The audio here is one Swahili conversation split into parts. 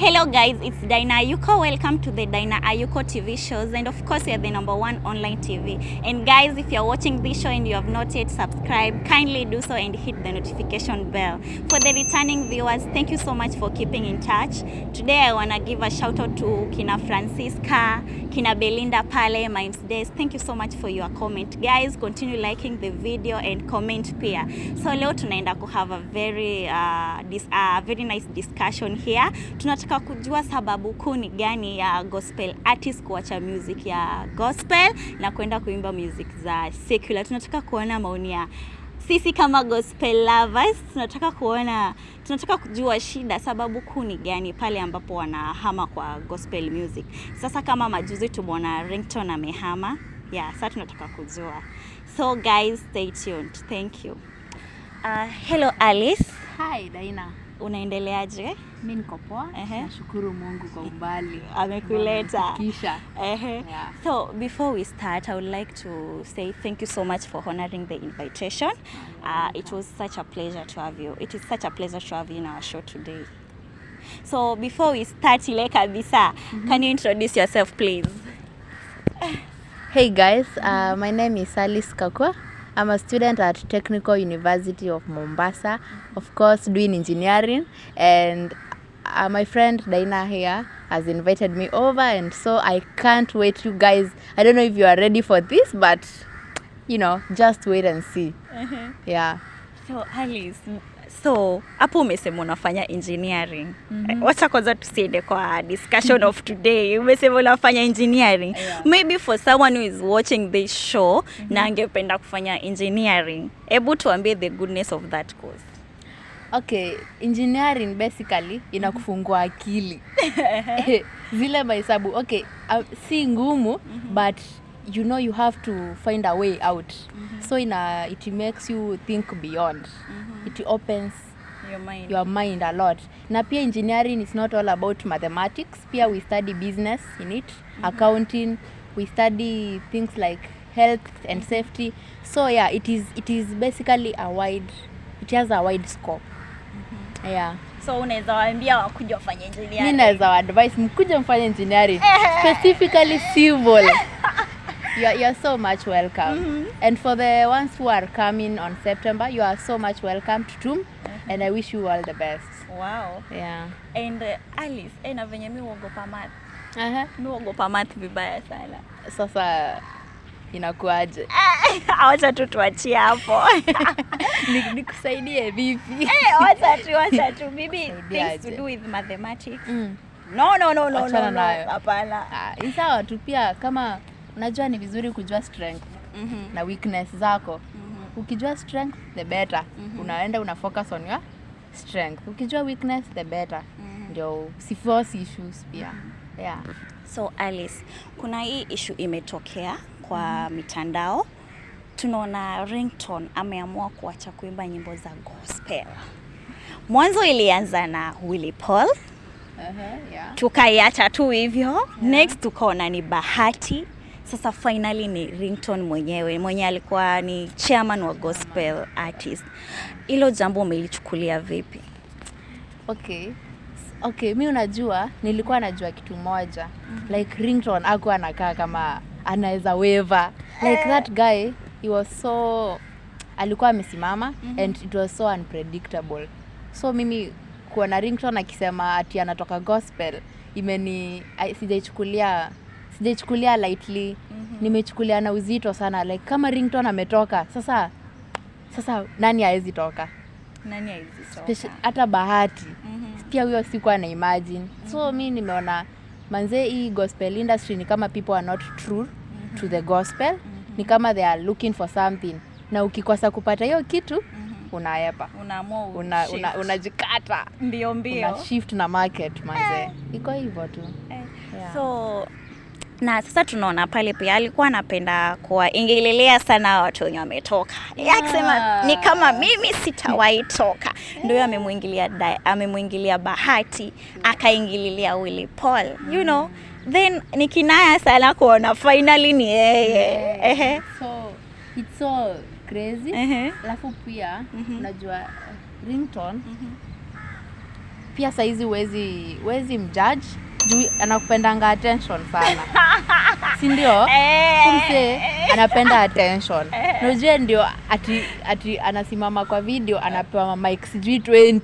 Hello guys, it's Dina Ayuko. Welcome to the Dina Ayuko TV shows and of course you're the number one online TV. And guys, if you're watching this show and you have not yet subscribed, kindly do so and hit the notification bell. For the returning viewers, thank you so much for keeping in touch. Today I want to give a shout out to Kina Francisca, Kina Belinda Pale, Mimes Days. Thank you so much for your comment. Guys, continue liking the video and comment pia. So leo tunaenda ku have a very uh, dis, uh, very nice discussion here. Tunataka kujua sababu kuu ni gani ya gospel artist kuacha music ya gospel na kwenda kuimba music za secular. Tunataka kuona maoni ya sisi kama gospel lovers tunataka kuona tunataka kujua shida sababu kuu ni gani pale ambapo wanahama kwa gospel music. Sasa kama majuzi tumeona rington amehama yeah sasa tunataka kujua. So guys stay tuned. Thank you. Uh, hello alice. Hi Daina, unaendeleaje mi niko poa. Nashukuru Mungu kwa umbali amekuleta kisha Yeah. So before we start, I would like to say thank you so much for honoring the invitation. Uh, it was such a pleasure to have you. It is such a pleasure to have you in our show today. So before we start, ile kabisa, mm -hmm. can you introduce yourself, please? Hey guys, uh, my name is Alice Kakwa. I'm a student at Technical University of Mombasa, of course doing engineering and uh, my friend Daina here has invited me over and so I can't wait you guys. I don't know if you are ready for this but you know, just wait and see. Uh -huh. Yeah. So Alice, so hapo umesema unafanya engineering. Mm-hmm. Wacha kwanza tusiende kwa discussion of today. Umesema unafanya engineering. Yeah. Maybe for someone who is watching this show mm-hmm. na angependa kufanya engineering, hebu tuambie the goodness of that course. Okay, engineering basically inakufungua akili. Zile mahesabu, okay, uh, si ngumu but you know you have to find a way out. mm -hmm. So ina it makes you think beyond. mm -hmm. It opens Your mind. your mind a lot. Na pia engineering is not all about mathematics. Pia we study business in it, mm -hmm. accounting, we study things like health and safety. So yeah, it is it is basically a wide it has a wide scope. mm -hmm. Yeah. So unaweza waambia wakuja wafanye engineering. Mimi naweza advice mkuje mfanye engineering specifically civil. You're, you're so much welcome. mm -hmm. And for the ones who are coming on September, you are so much welcome to TUM mm -hmm. and I wish you all the best. Wow. Yeah. And uh, Alice, eh, na venye mi uogopa math. Uh-huh. Mi uogopa math vibaya sana. Sasa inakuaje? Wacha tu tuachie hapo. Ni- Nikusaidie vipi? Eh, acha tu, acha tu. Maybe things to do with mathematics. Mm. No, no, no, no, no, Achana no. no. Hapana. Ah, sawa tu pia kama unajua ni vizuri kujua strength mm -hmm. na weakness zako. mm -hmm. Ukijua strength the better. mm -hmm. Unaenda una focus on your strength. Ukijua weakness the better. Mhm. Ndio usiforce issues pia. Yeah. So Alice, kuna hii issue imetokea kwa mm -hmm. mitandao. Tunaona rington ameamua kuacha kuimba nyimbo za gospel. Mwanzo ilianza na Willy Paul, Uh-huh, yeah. tukaiacha tu hivyo. yeah. Next tukaona ni Bahati. Sasa finally ni Ringtone mwenyewe mwenye alikuwa ni chairman wa gospel artist. Hilo jambo umelichukulia vipi? Okay. Okay, mi unajua nilikuwa najua kitu moja. Mm -hmm. Like Ringtone akuwa anakaa kama anaweza weva. Like that guy he was so alikuwa amesimama mm -hmm. and it was so unpredictable. So mimi kuona Ringtone akisema ati anatoka gospel imeni sijaichukulia sijaichukulia lightly. mm-hmm. Nimechukulia na uzito sana like kama Ringtone ametoka sasa sasa nani awezi toka? Nani bahati mm-hmm. bahati pia huyo sikuwa na imagine mm-hmm. so mi nimeona manzee hii gospel industry ni kama people are not true mm-hmm. to the gospel mm-hmm. ni kama they are looking for something na ukikosa kupata hiyo kitu mm-hmm. unaepa Unaamua una, una, unajikata mbio mbio. una shift na market manzee eh. iko hivyo tu Eh, Yeah. So na sasa tunaona pale pia alikuwa anapenda kuwaingililia sana watu wenye wametoka. Yeah. akisema ni kama mimi sitawahi toka. Ndio amemwingilia amemwingilia bahati akaingililia Willy Paul you know. Then ni kinaya sana kuona finally ni yeye. Yeah. so it's so crazy. Alafu pia unajua ringtone. Pia saizi wezi wezi mjudge juu anakupendanga attention sana. Si ndio mse anapenda attention. Najua ndio ati, ati anasimama kwa video anapewa mic sijui 20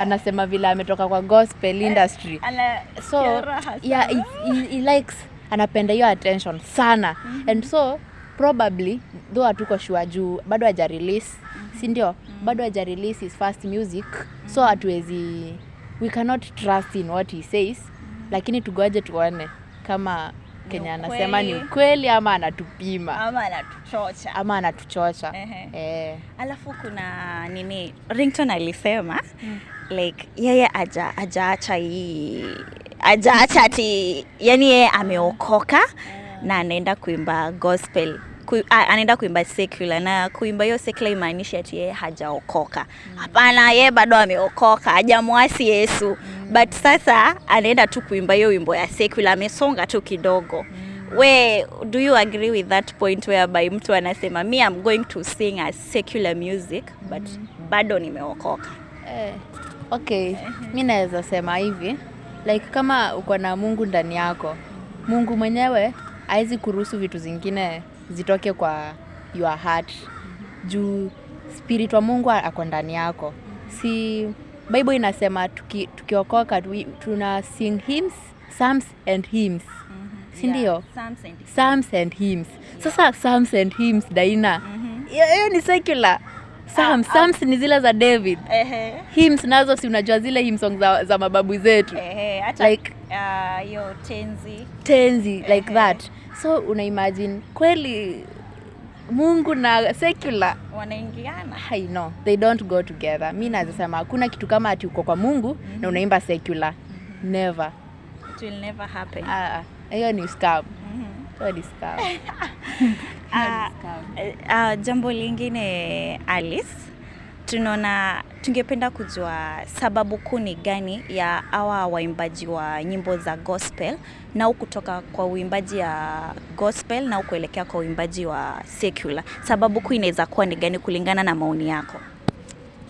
anasema vile ametoka kwa gospel industry. so yeah, he, he, he likes anapenda hiyo attention sana. Mm-hmm. and so probably though hatuko shua juu bado haja release mm-hmm. si ndio mm-hmm. bado haja release his first music. Mm-hmm. so hatuwezi we cannot trust in what he says. mm-hmm. Lakini tugoje tuone kama kenya anasema ni ukweli. ama anatupima. Ama anatuchocha. Ama anatuchocha. Eh. alafu kuna nini? Rington alisema mm. like yeye aja ajaacha hii ajaacha ati yani yeye ameokoka na anaenda kuimba gospel Ku, a, anaenda kuimba secular na kuimba hiyo secular imaanishi ati yeye hajaokoka. Hapana mm. yeye bado ameokoka hajamwasi yesu. Mm. but sasa anaenda tu kuimba hiyo wimbo ya secular amesonga tu kidogo. Mm. We do you agree with that point whereby mtu anasema me I'm going to sing a secular music but bado nimeokoka. Eh, okay. Mi naweza sema hivi like kama uko na mungu ndani yako mungu mwenyewe hawezi kuruhusu vitu zingine zitoke kwa your heart. Juu spirit wa mungu ako ndani yako. Si bible inasema tuki, tukiokoka tuki tuna sing hymns psalms and hymns. Si ndio? psalms and hymns. Sasa psalms and hymns daina. Hiyo hiyo ni secular. Psalms, psalms ni zile za david. Hymns nazo si unajua zile hymn songs za, za mababu zetu. Like- hiyo tenzi. tenzi like that so una imagine kweli mungu na secular wanaingiana. I know they don't go together. Mi nazasema hakuna kitu kama ati uko kwa mungu mm-hmm. na unaimba secular. Mm-hmm. never. It will never happen. Ah, uh, hiyo ni scam. Mhm. hiyo ni scam. Ah, uh, jambo lingine Alice, tunaona tungependa kujua sababu kuu ni gani ya hawa waimbaji wa nyimbo za gospel na kutoka kwa uimbaji ya gospel na kuelekea kwa uimbaji wa secular. Sababu kuu inaweza kuwa ni gani kulingana na maoni yako?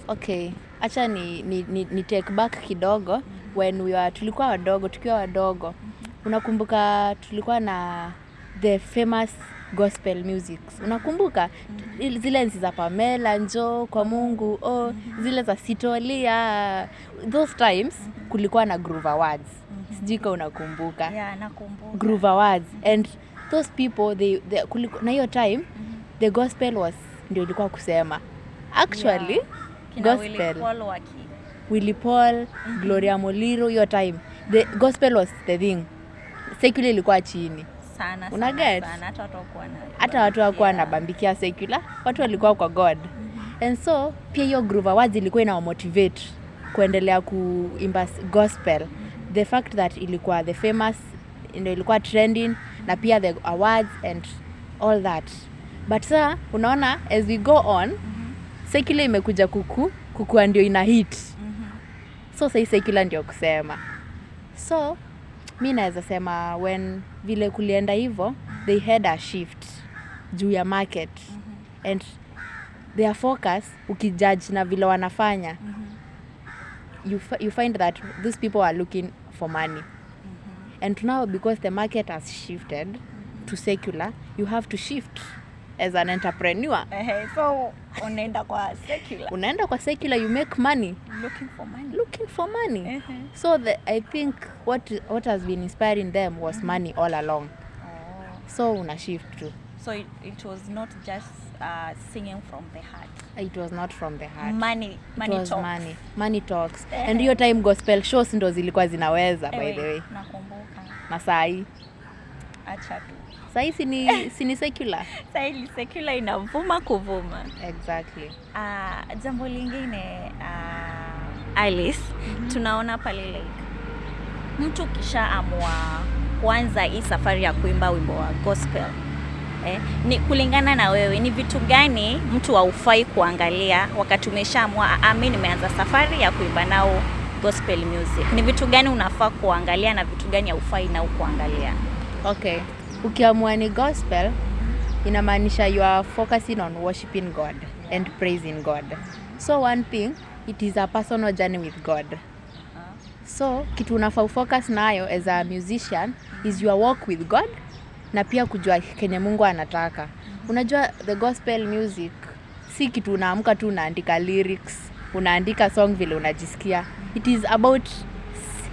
okay hacha ni, ni, ni, ni take back kidogo when we were, tulikuwa wadogo tukiwa wadogo unakumbuka tulikuwa na the famous gospel music unakumbuka? Il- zile nzi za pamela njo kwa mungu oh, zile za sitolia. Those times kulikuwa na groove awards. Sijui ka unakumbuka. Yeah, nakumbuka. groove awards. And those people they, they kuliku, na hiyo time the gospel was ndio ilikuwa kusema. Actually Yeah. Kina gospel. Willy Paul, Gloria Moliro hiyo time. The gospel was the thing. Secular ilikuwa chini sana Una sana, get? hata watu wakuwa na Yeah. wanabambikia secular. Watu walikuwa kwa god. And so pia hiyo groove awards ilikuwa inawamotivate kuendelea kuimba gospel. The fact that ilikuwa the famous ndio ilikuwa trending na pia the awards and all that. But saa unaona as we go on secular imekuja kuku kukua ndio ina hit. So sai secular ndio kusema. So mi naweza sema when vile kulienda hivo they had a shift juu ya market. And their focus ukijudge na vile wanafanya mm-hmm. you find that these people are looking for money. And now because the market has shifted to secular you have to shift as an entrepreneur uh-huh. so unaenda kwa secular unaenda kwa secular you make money looking for money looking for money uh-huh. so the, i think what, what has been inspiring them was uh-huh. money all along Oh. so una shift too So it, it was not just uh, singing from the heart. it was not from the heart Money, It money was talks. money money talks uh-huh. and hiyo time gospel shows ndo zilikuwa zinaweza by the way nakumbuka. na sahii Acha tu. Sahii sini, sini secular. Sahii secular inavuma kuvuma. exactly. Uh, jambo lingine uh, Alice, tunaona pale like mtu kisha amua kuanza hii safari ya kuimba wimbo wa gospel eh, ni kulingana na wewe ni vitu gani mtu haufai kuangalia wakati umeshaamua ami, mi nimeanza safari ya kuimba nao gospel music. Ni vitu gani unafaa kuangalia na vitu gani haufai nao kuangalia? Okay ukiamua ni gospel inamaanisha you are focusing on worshiping god and praising god. So one thing it is a personal journey with god. So kitu unafaa ufocus nayo as a musician is your walk with god na pia kujua kenye mungu anataka. Unajua the gospel music si kitu unaamka tu unaandika lyrics unaandika song vile unajisikia. It is about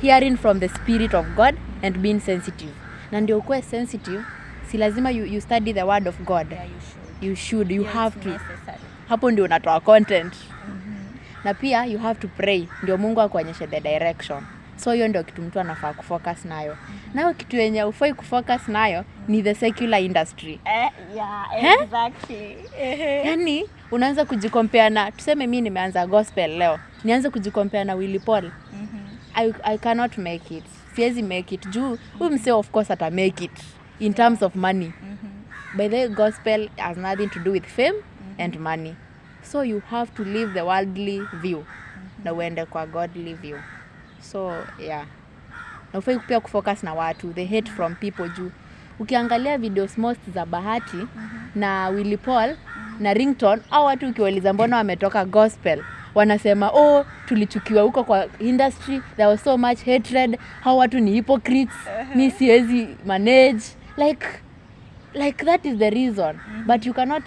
hearing from the spirit of god and being sensitive na ndio ukuwe sensitive si lazima you, you study the word of god Yeah, you should. you should you Yeah, have to necessary. hapo ndio unatoa content mm-hmm. na pia you have to pray ndio mungu akuonyeshe the direction so hiyo ndio kitu mtu anafaa kufocus nayo mm-hmm. nayo kitu yenye ufai kufocus nayo mm-hmm. ni the secular industry Eh, yeah, exactly. eh? yani unaanza kujikompea na tuseme mi nimeanza gospel leo nianze kujikompea na willy paul mm-hmm. I, i cannot make it siwezi make it. Juu huyu mse of course ata make it in terms of money. Mm-hmm. by the gospel has nothing to do with fame mm-hmm. and money. So you have to live the worldly view. Mm-hmm. na uende kwa godly view. So yeah. Na ufai pia kufocus na watu. The hate from people juu. Ukiangalia videos most za bahati mm-hmm. na willy paul na rington au watu ukiwauliza mbona wametoka gospel wanasema oh tulichukiwa huko kwa industry there was so much hatred. Hao watu ni hypocrites. Mi siwezi manage. Like like that is the reason. Mm-hmm. but you cannot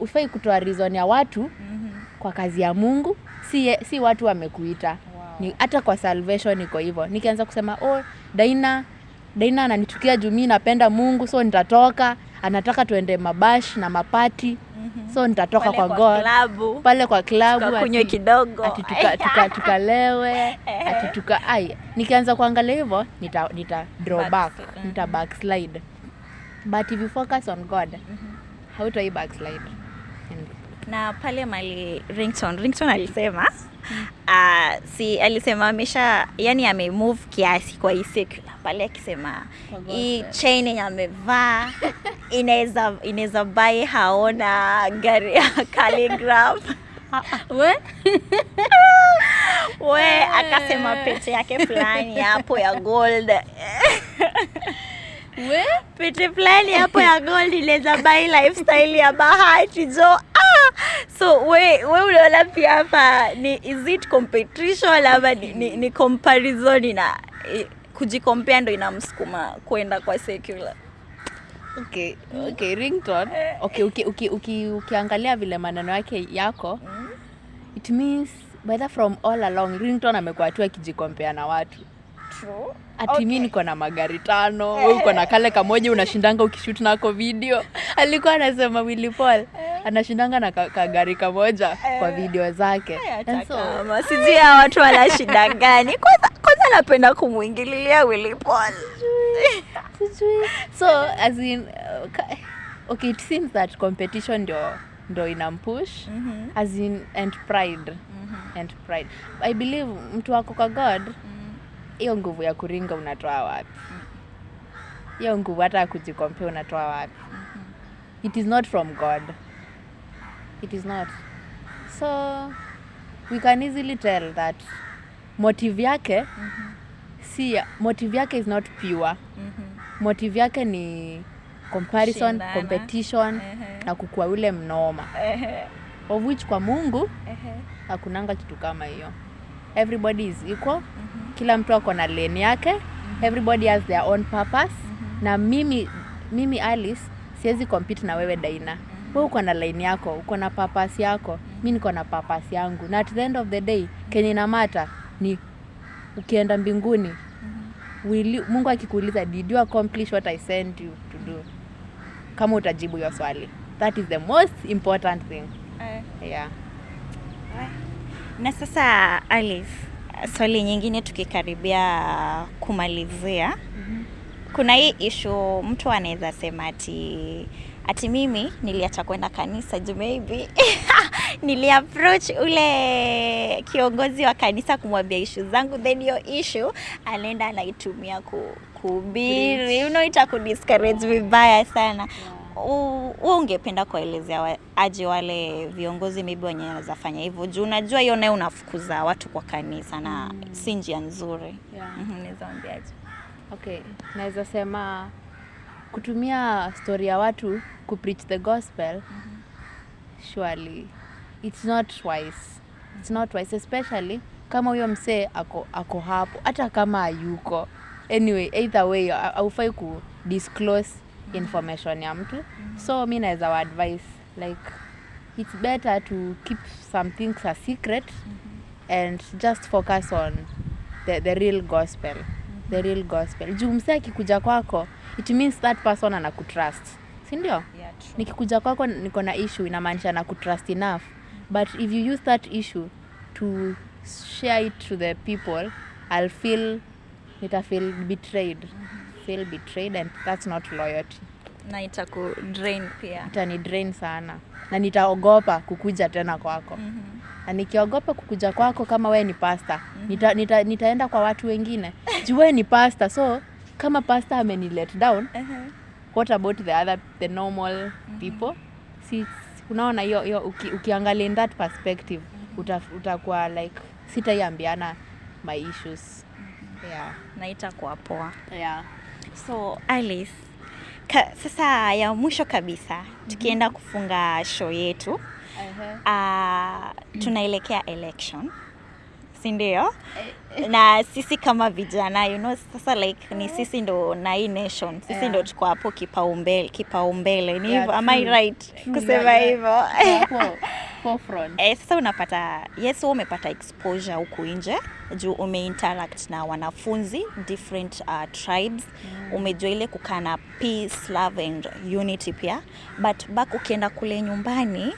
ufai kutoa reason ya watu mm -hmm. kwa kazi ya mungu. Si, si watu wamekuita. Wow. ni hata kwa salvation iko hivyo. Nikianza kusema oh daina daina ananichukia juu mi napenda mungu so nitatoka. Anataka tuende mabash na mapati Mhm. so nitatoka kwa, kwa god. klabu, pale kwa klabu kunywa kidogo. ati tuka, tuka, tukalewe ati tuka ai nikianza kuangalia hivyo nita, nita draw back Backslide. nita backslide. But if you focus on god hautai backslide. Na pale mali rington rington alisema uh, si alisema amesha yani amemove kiasi kwa hii secular pale akisema hii chain yenye amevaa inaweza inaweza bai haona gari ya calligraph. We? We akasema pete yake fulani hapo ya gold. We? Pete fulani hapo ya gold inaweza bai lifestyle ya bahati. Jo ah! so we, we unaona pia hapa ni is it competition ama ni, ni, ni comparison na eh, kujikompea ndo inamsukuma kwenda kwa secular. Okay okay rington okay uki, uki, uki, ukiangalia vile maneno yake yako it means whether from all along rington amekuwa tu akijikompea na watu True. ati mi niko na magari tano we uko na kale kamoja unashindanga ukishut nako video. Alikuwa anasema Willy Paul anashindanga na ka- kagari kamoja kwa video zake. So, sijui hawa watu wana shida gani. Kwanza kwanza napenda kumwingililia Willy Paul. Sijui so as in okay. okay it seems that competition ndio ndo inampush mm -hmm. as in and pride. Mm -hmm. and pride. I believe mtu wako kwa god Mhm. Hiyo nguvu ya kuringa unatoa wapi hiyo nguvu hata ya kujikompea unatoa wapi it is not from god it is not so we can easily tell that motive yake mm -hmm. si motive yake is not pure Mm -hmm. motive yake ni comparison Shindana. competition uh -huh. na kukua ule mnoma uh -huh. of which kwa mungu uh -huh. hakunanga kitu kama hiyo everybody is equal. Mm -hmm. kila mtu ako na lane yake. Mm -hmm. everybody has their own purpose. Mm -hmm. na mimi mimi alice siwezi compete na wewe daina. Wewe uko na line yako uko na purpose yako. Mi niko na purpose yangu. Na at the end of the day kenye inamata ni ukienda mbinguni. Will you, mungu akikuuliza did you accomplish what i sent you to do? Kama utajibu hiyo swali. That is the most important thing. Aye. yeah na sasa Alif, swali nyingine tukikaribia kumalizia. Mm -hmm. kuna hii ishu mtu anaweza sema ati ati mimi niliacha kwenda kanisa juu maybe. Niliapproach ule kiongozi wa kanisa kumwambia ishu zangu then hiyo ishu anaenda anaitumia ku, kuhubiri. You know, itakudiscourage vibaya sana. U- wewe ungependa kuelezea wa- aje wale viongozi maybe wenye wanaweza fanya hivyo juu unajua hiyo nayo unafukuza watu kwa kanisa na mm. si njia nzuri Yeah. Mhm, ambiaje waambiaje okay naweza sema kutumia story ya watu kupreach the gospel mm -hmm. surely it's not wise it's not wise especially kama huyo msee ako, ako hapo hata kama hayuko anyway either way ha- haufai ku disclose information ya mtu. So mi naweza wa advice like it's better to keep some things a secret and just focus on the, the real gospel. The real gospel. Juu msee akikuja kwako it means that person anakutrust. Sindio Yeah, true. nikikuja kwako niko na issue inamaanisha na kutrust enough. But if you use that issue to share it to the people i'll feel nitafeel betrayed. Mm betrayed feel betrayed and that's not loyalty na itaku drain pia itani drain sana na nitaogopa kukuja tena kwako -hmm. na nikiogopa kukuja kwako kama we ni pasta nita, nita, nitaenda kwa watu wengine juu we ni pasta so kama pasta ameni let down uh -huh. what about the other the normal mm -hmm. people si unaona hiyo hiyo uki, ukiangalia in that perspective mm -hmm. uta, utakuwa like sitaiambiana my issues yeah. na itakuwa poa Yeah. So alice ka, sasa ya mwisho kabisa tukienda kufunga show yetu uh, -huh. uh, tunaelekea election si ndio? Na sisi kama vijana you know, sasa like ni sisi ndo na hii nation sisi Yeah. ndo tuko hapo kipaumbele kipaumbele. Ni Yeah, hivyo am I right kusema yeah, hivyo yeah. Hapo, forefront. Eh, sasa unapata yes wewe umepata exposure huku nje juu umeinteract na wanafunzi different uh, tribes. Mm. umejua ile kukaa na peace love and unity pia. But back ukienda kule nyumbani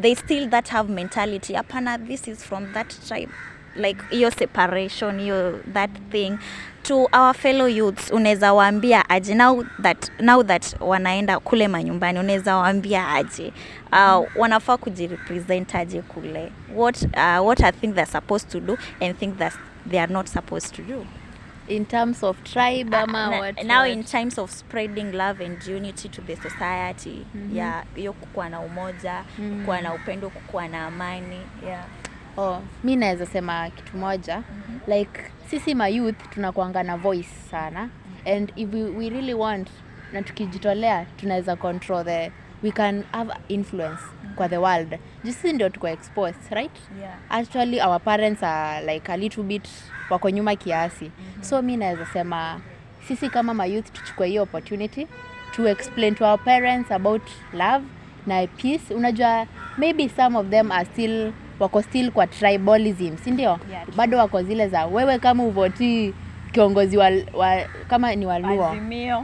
they still that have mentality. Hapana this is from that tribe. Like hiyo separation hiyo that thing to our fellow youths unaweza waambia aje now that, now that wanaenda kule manyumbani unaweza waambia aje uh, wanafaa kujirepresent aje kule what, uh, what I think they're supposed to do and think that they are not supposed to do in terms of tribe ama Na- what, now what? in times of spreading love and unity to the society mm -hmm. yeah hiyo kukuwa na umoja Mhm. kukuwa na upendo kukuwa na amani yeah oh, mi naweza sema kitu moja. Mm -hmm. like sisi mayouth tunakuanga na voice sana. And if we, we really want na tukijitolea tunaweza control the we can have influence mm -hmm. kwa the world. Jisi ndio tuko exposed right? Yeah. Actually our parents are like a little bit wako nyuma kiasi. Mm-hmm. so mi naweza sema sisi kama mayouth tuchukue hiyo opportunity to explain to our parents about love na peace. Unajua maybe some of them are still wako still kwa tribalism si ndio? Yeah, bado wako zile za wewe kama uvotii kiongozi wa, wa kama ni waluo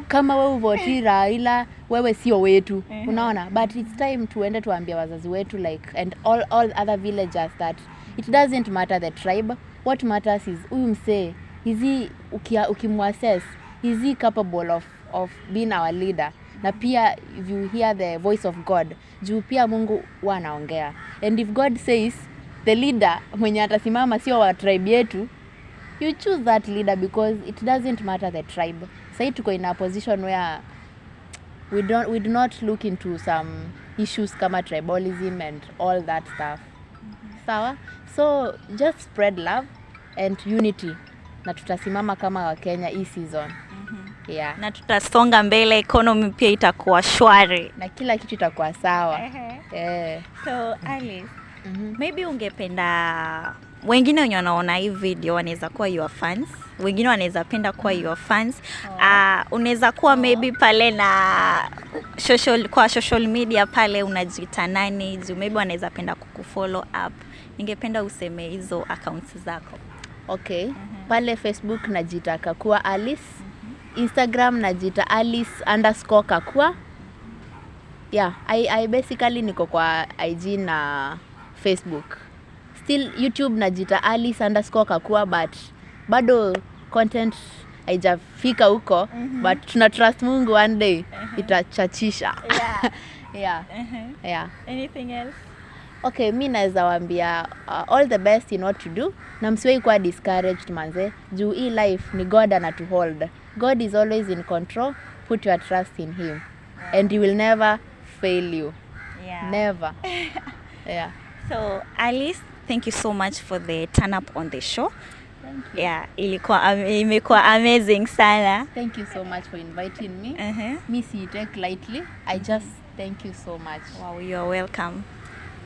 kama wewe uvoti Raila wewe sio wetu. Mhm. unaona? But it's time tuende tuambia wazazi wetu like and all, all other villagers that it doesn't matter the tribe. What matters is huyu msee hizi ukimwassess is capable of, of being our leader na pia you hear the voice of god juu pia mungu huwa anaongea. And if god says the leader mwenye atasimama sio wa tribe yetu you choose that leader because it doesn't matter the tribe. Sahi tuko in a position where we don't we do not look into some issues kama tribalism and all that stuff. Sawa? So just spread love and unity. Na tutasimama kama wakenya hii season yeah. Na tutasonga mbele economy pia itakuwa shwari. Na kila kitu itakuwa sawa. Yeah. so alice -hmm. maybe ungependa wengine wenye wanaona hii video wanaweza kuwa your fans. Wengine wanaweza penda kuwa your fans. Uh, unaweza kuwa maybe pale na social, kwa social media pale unajiita nani juu maybe wanaweza penda kukufollow up. Ningependa useme hizo accounts zako. Okay. Pale facebook najiita kakua alice instagram najiita alice underscore kakua yeah I, I basically niko kwa ig na facebook still youtube najiita alice underscore kakua but bado content haijafika huko mm -hmm. but tuna trust mungu one day uh -huh. itachachisha yeah. yeah Uh -huh. yeah anything else okay mi naweza wambia uh, all the best in what to do na msiwei kuwa discouraged manze juu hii life ni god ana to hold god is always in control put your trust in him yeah. and he will never fail you yeah. never yeah So Alice, thank you so much for the turn up on the show. Yeah, ilikuwa imekuwa amazing sana. thank you so much for inviting me Uh-huh. mi siitake lightly i just thank you so much Wow, you are welcome.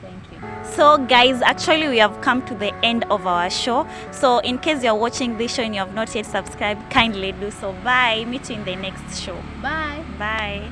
Thank you. So, guys, actually, we have come to the end of our show. So, in case you're watching this show and you have not yet subscribed, kindly do so. Bye. Meet you in the next show. Bye. Bye.